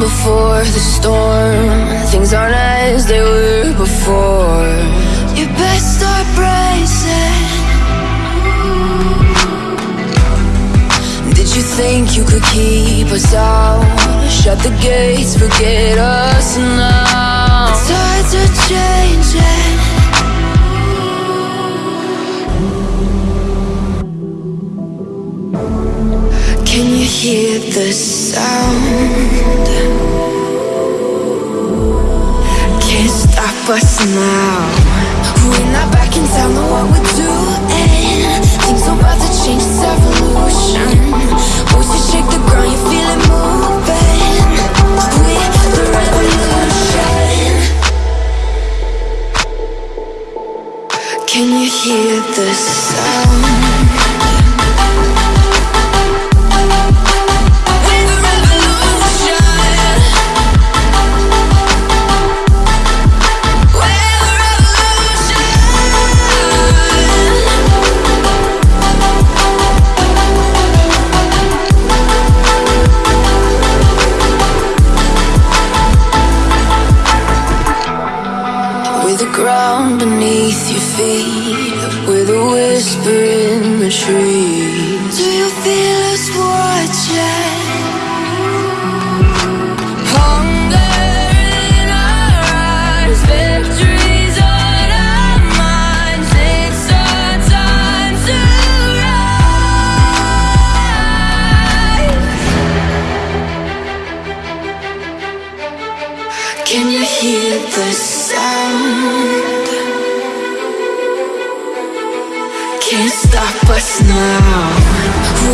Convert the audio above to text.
before the storm. Things aren't as they were before. You best start bracing. Did you think you could keep us out? Shut the gates, forget us now Can you hear the sound? Can't stop us now. We're not back in town, know what we're doing. Things are about to change, it's evolution. Voices shake the ground, you feel it moving. We're the revolution. Can you hear the sound? Ground beneath your feet With a whisper in the trees Do you feel us watching? Can you hear the sound? Can't stop us now